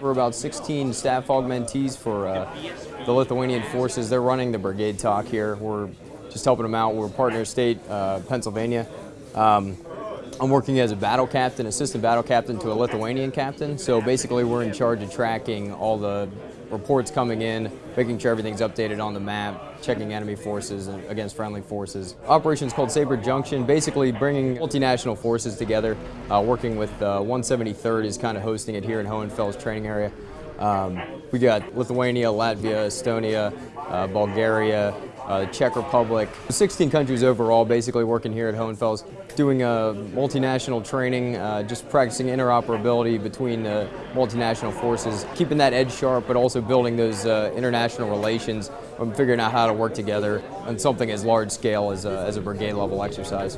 We're about 16 staff augmentees for uh, the Lithuanian forces. They're running the brigade TOC here. We're just helping them out. We're partner state, uh, Pennsylvania. Um, I'm working as a battle captain, assistant battle captain to a Lithuanian captain. So basically we're in charge of tracking all the reports coming in, making sure everything's updated on the map, checking enemy forces against friendly forces. Operation's called Saber Junction, basically bringing multinational forces together, uh, working with uh, 173rd is kind of hosting it here in Hohenfels training area. Um, we got Lithuania, Latvia, Estonia, uh, Bulgaria, uh, Czech Republic. 16 countries overall basically working here at Hohenfels, doing a multinational training, uh, just practicing interoperability between the multinational forces, keeping that edge sharp, but also building those uh, international relations and figuring out how to work together on something as large scale as a, as a brigade level exercise.